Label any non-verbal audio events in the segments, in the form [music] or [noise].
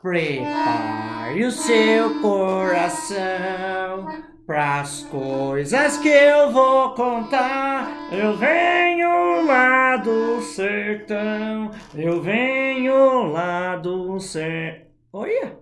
Prepare o seu coração pras coisas que eu vou contar. Eu venho lá do sertão, eu venho lá do sertão. Olha,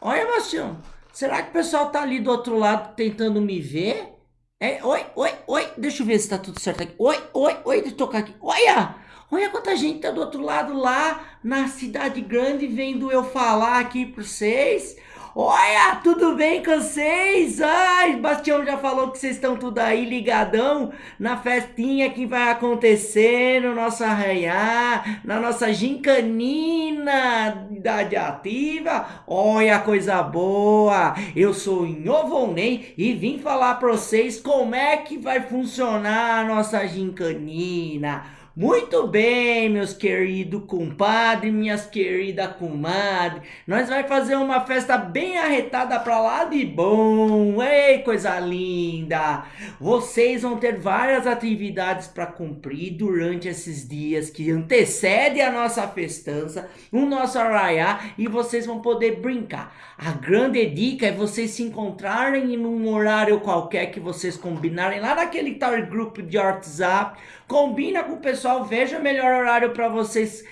olha, Bastião. Será que o pessoal tá ali do outro lado tentando me ver? É, oi, oi, oi, deixa eu ver se tá tudo certo aqui. Oi, oi, oi, eu tocar aqui. Olha, olha quanta gente tá do outro lado lá na cidade grande vendo eu falar aqui para vocês. Olha, tudo bem com vocês? Ai, Bastião já falou que vocês estão tudo aí ligadão na festinha que vai acontecer no nosso arraiar, na nossa gincanina idade ativa. Olha, coisa boa! Eu sou Nhovonei e vim falar para vocês como é que vai funcionar a nossa gincanina. Muito bem, meus queridos compadres, minhas queridas comadres. Nós vai fazer uma festa bem arretada pra lá de bom. Ei, coisa linda! Vocês vão ter várias atividades para cumprir durante esses dias que antecedem a nossa festança, o nosso arraiá, e vocês vão poder brincar. A grande dica é vocês se encontrarem em um horário qualquer que vocês combinarem lá naquele tal grupo de WhatsApp. Combina com o pessoal pessoal, veja melhor horário para vocês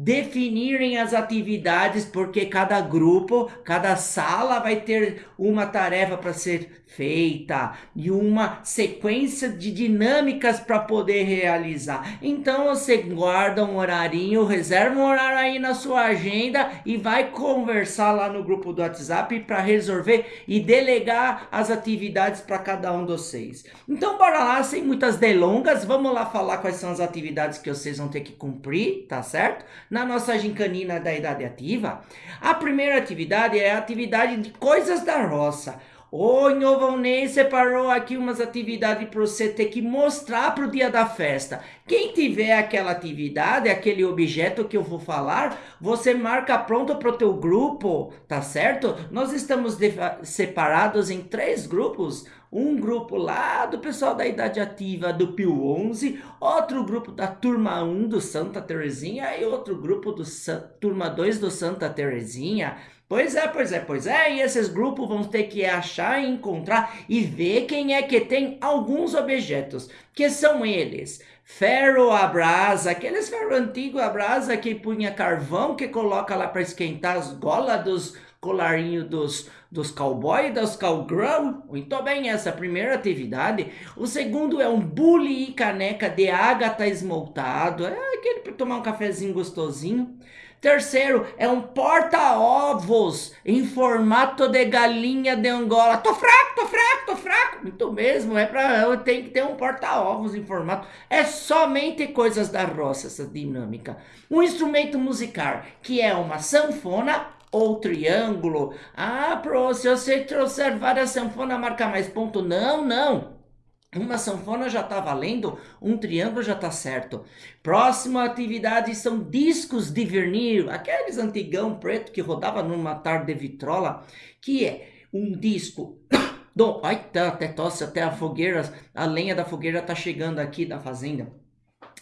definirem as atividades, porque cada grupo, cada sala vai ter uma tarefa para ser feita e uma sequência de dinâmicas para poder realizar. Então você guarda um horarinho, reserva um horário aí na sua agenda e vai conversar lá no grupo do WhatsApp para resolver e delegar as atividades para cada um de vocês. Então bora lá, sem muitas delongas, vamos lá falar quais são as atividades que vocês vão ter que cumprir, tá certo? Na nossa gincanina da idade ativa, a primeira atividade é a atividade de coisas da roça. O Nhovonei separou aqui umas atividades para você ter que mostrar para o dia da festa. Quem tiver aquela atividade, aquele objeto que eu vou falar, você marca pronto para o teu grupo, tá certo? Nós estamos separados em três grupos. Um grupo lá do pessoal da idade ativa do Pio 11, outro grupo da turma 1 do Santa Terezinha e outro grupo do turma 2 do Santa Terezinha. Pois é, pois é, pois é, e esses grupos vão ter que achar, encontrar e ver quem é que tem alguns objetos, que são eles. Ferro a brasa, aqueles ferro antigo a brasa que punha carvão, que coloca lá para esquentar as golas dos colarinhos dos, dos cowboy, dos cowgirl. Muito bem, essa primeira atividade. O segundo é um bule e caneca de ágata esmaltado, é aquele para tomar um cafezinho gostosinho. Terceiro, é um porta-ovos em formato de galinha de Angola. Tô fraco, tô fraco, tô fraco. Muito mesmo, é eu tenho que ter um porta-ovos em formato. É somente coisas da roça essa dinâmica. Um instrumento musical, que é uma sanfona ou triângulo. Ah, pro, se você trouxer várias sanfonas, marca mais ponto. Não, não. Uma sanfona já está valendo, um triângulo já está certo. Próxima atividade são discos de vinil, aqueles antigão preto que rodava numa tarde de vitrola, que é um disco [coughs] do... Ai, tá, até tosse, até a fogueira, a lenha da fogueira está chegando aqui da fazenda.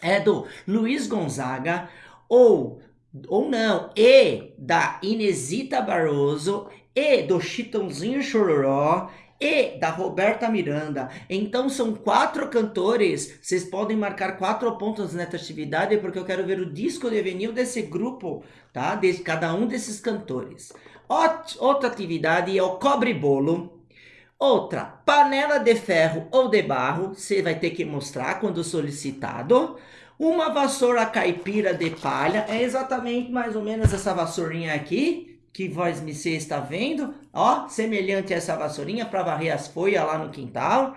É do Luiz Gonzaga, ou, ou não, e da Inesita Barroso, e do Chitãozinho Chororó, e da Roberta Miranda. Então são quatro cantores, vocês podem marcar quatro pontos nessa atividade, porque eu quero ver o disco de vinil desse grupo, tá? De cada um desses cantores. Outra atividade é o cobre-bolo. Outra, panela de ferro ou de barro, você vai ter que mostrar quando solicitado. Uma vassoura caipira de palha, é exatamente mais ou menos essa vassourinha aqui, que vós me se está vendo, ó, semelhante a essa vassourinha para varrer as folhas lá no quintal,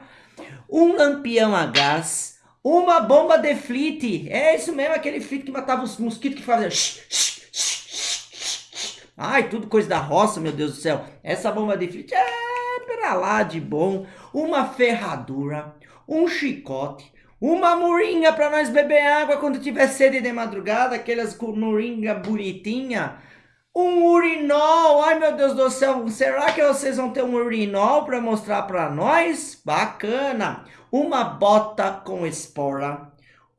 um lampião a gás, uma bomba de flit, é isso mesmo, aquele flit que matava os mosquitos que fazia ai, tudo coisa da roça, meu Deus do céu, essa bomba de flit é para lá de bom, uma ferradura, um chicote, uma moringa para nós beber água quando tiver sede de madrugada, aquelas moringa bonitinha, um urinol, ai meu Deus do céu, será que vocês vão ter um urinol para mostrar para nós? Bacana! Uma bota com espora,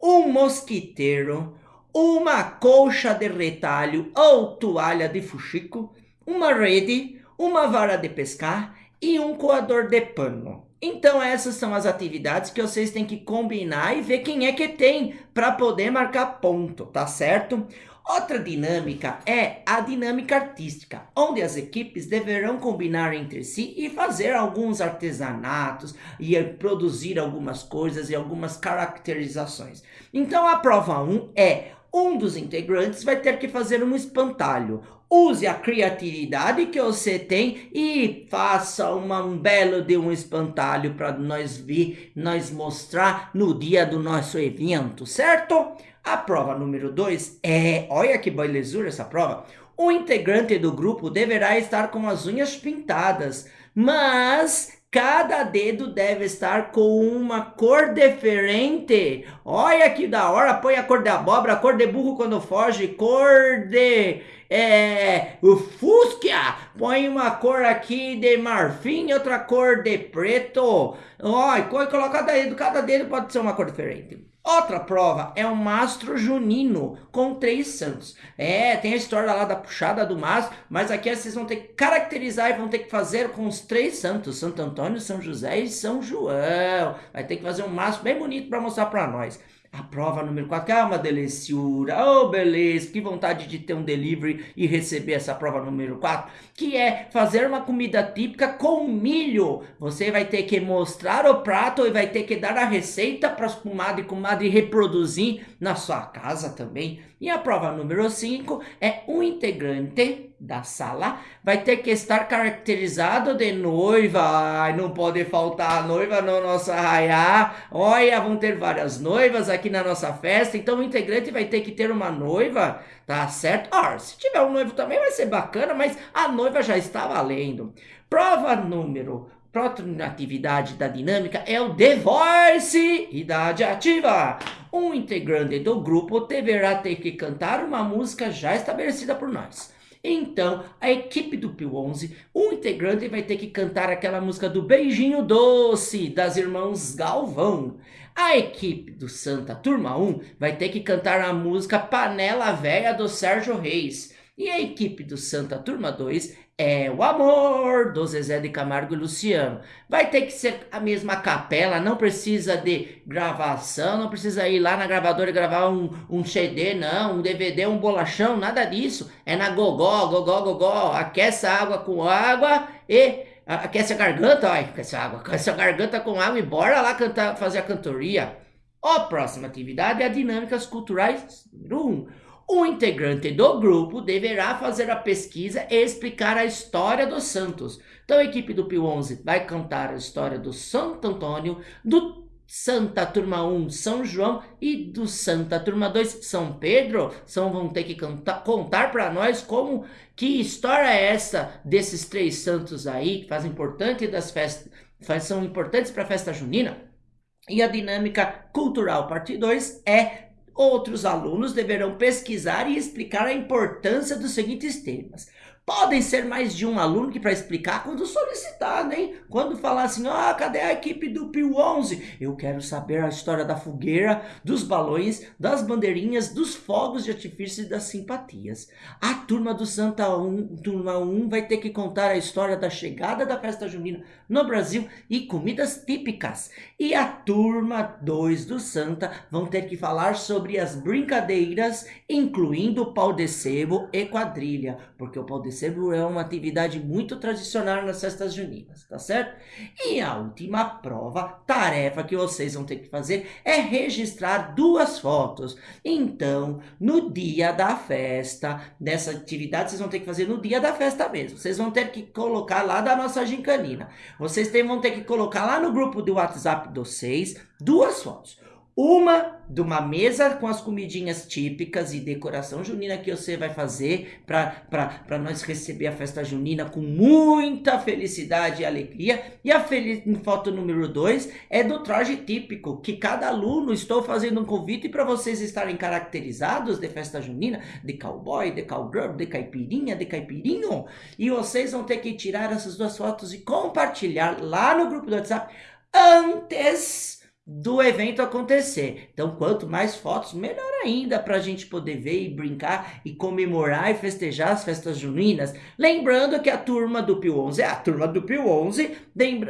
um mosquiteiro, uma colcha de retalho ou toalha de fuxico, uma rede, uma vara de pescar e um coador de pano. Então essas são as atividades que vocês têm que combinar e ver quem é que tem para poder marcar ponto, tá certo? Outra dinâmica é a dinâmica artística, onde as equipes deverão combinar entre si e fazer alguns artesanatos e produzir algumas coisas e algumas caracterizações. Então a prova 1 é um dos integrantes vai ter que fazer um espantalho. Use a criatividade que você tem e faça uma, um belo de um espantalho para nós ver, nós mostrar no dia do nosso evento, certo? A prova número 2 é, olha que belezura essa prova, o integrante do grupo deverá estar com as unhas pintadas, mas Cada dedo deve estar com uma cor diferente. Olha que da hora. Põe a cor de abóbora, a cor de burro quando foge, cor de é, o fúsquia. Põe uma cor aqui de marfim, outra cor de preto. Olha, coloca dedo, cada dedo pode ser uma cor diferente. Outra prova é o mastro junino com três santos. É, tem a história lá da puxada do mastro, mas aqui vocês vão ter que caracterizar e vão ter que fazer com os três santos, Santo Antônio, São José e São João. Vai ter que fazer um mastro bem bonito para mostrar para nós. A prova número 4, que é uma deliciura, oh beleza, que vontade de ter um delivery e receber essa prova número 4, que é fazer uma comida típica com milho. Você vai ter que mostrar o prato e vai ter que dar a receita para os comadres e comadres reproduzir na sua casa também. E a prova número 5 é um integrante da sala vai ter que estar caracterizado de noiva. Ai, não pode faltar a noiva no nosso arraiá. Olha, vão ter várias noivas aqui na nossa festa. Então o integrante vai ter que ter uma noiva, tá certo? Ah, se tiver um noivo também vai ser bacana, mas a noiva já está valendo. Prova número Próxima atividade da dinâmica é o The Voice, idade ativa. Um integrante do grupo deverá ter que cantar uma música já estabelecida por nós. Então, a equipe do Pio 11, um integrante vai ter que cantar aquela música do Beijinho Doce, das irmãs Galvão. A equipe do Santa Turma 1 vai ter que cantar a música Panela Velha do Sérgio Reis. E a equipe do Santa Turma 2 é o amor do Zezé de Camargo e Luciano. Vai ter que ser a mesma capela, não precisa de gravação, não precisa ir lá na gravadora e gravar um, um CD, não, um DVD, um bolachão, nada disso. É na gogó, gogó, gogó, aquece a água com água e aquece a garganta, ó, aquece a água, aquece a garganta com água e bora lá cantar, fazer a cantoria. A próxima atividade é a Dinâmicas Culturais número 1. O integrante do grupo deverá fazer a pesquisa e explicar a história dos santos. Então a equipe do Pio 11 vai contar a história do Santo Antônio, do Santa Turma 1, São João e do Santa Turma 2, São Pedro. São, vão ter que contar, contar para nós como que história é essa desses três santos aí, que fazem importante das festas, são importantes para a festa junina. E a dinâmica cultural parte 2 é Outros alunos deverão pesquisar e explicar a importância dos seguintes temas. Podem ser mais de um aluno que para explicar quando solicitado, hein? Quando falar assim, ah, cadê a equipe do Pio 11? Eu quero saber a história da fogueira, dos balões, das bandeirinhas, dos fogos de artifício e das simpatias. A turma do Santa 1, turma 1 vai ter que contar a história da chegada da festa junina no Brasil e comidas típicas. E a turma 2 do Santa vão ter que falar sobre as brincadeiras, incluindo pau de sebo e quadrilha, porque o pau de sebo é uma atividade muito tradicional nas festas juninas, tá certo? E a última prova, tarefa que vocês vão ter que fazer é registrar duas fotos. Então, no dia da festa, dessa atividade vocês vão ter que fazer no dia da festa mesmo. Vocês vão ter que colocar lá da nossa gincanina. Vocês vão ter que colocar lá no grupo do WhatsApp de vocês duas fotos. Uma de uma mesa com as comidinhas típicas e decoração junina que você vai fazer para nós receber a festa junina com muita felicidade e alegria. E a foto número 2 é do traje típico, que cada aluno estou fazendo um convite para vocês estarem caracterizados de festa junina, de cowboy, de cowgirl, de caipirinha, de caipirinho. E vocês vão ter que tirar essas duas fotos e compartilhar lá no grupo do WhatsApp antes do evento acontecer. Então, quanto mais fotos, melhor ainda para a gente poder ver e brincar e comemorar e festejar as festas juninas. Lembrando que a turma do Pio 11 é a turma do Pio 11,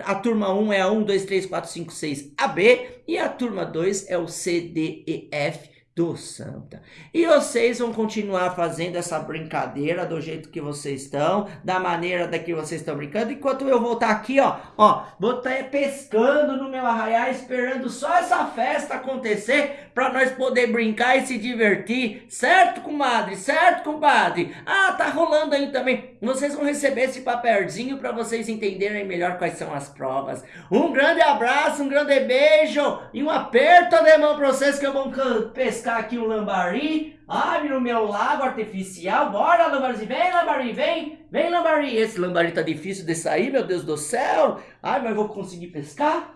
a turma 1 é a 1, 2, 3, 4, 5, 6 AB e a turma 2 é o C, D, E, F do Santa. E vocês vão continuar fazendo essa brincadeira do jeito que vocês estão, da maneira da que vocês estão brincando, enquanto eu vou estar aqui, ó, ó, vou estar pescando no meu arraial, esperando só essa festa acontecer para nós poder brincar e se divertir, certo, comadre? Certo, compadre? Ah, tá rolando aí também. Vocês vão receber esse papelzinho para vocês entenderem melhor quais são as provas. Um grande abraço, um grande beijo e um aperto de mão para vocês que eu vou pescar aqui um lambari. Abre no meu lago artificial. Bora, lambari. Vem, lambari, vem. Vem, lambari. Esse lambari tá difícil de sair, meu Deus do céu. Ai, mas vou conseguir pescar?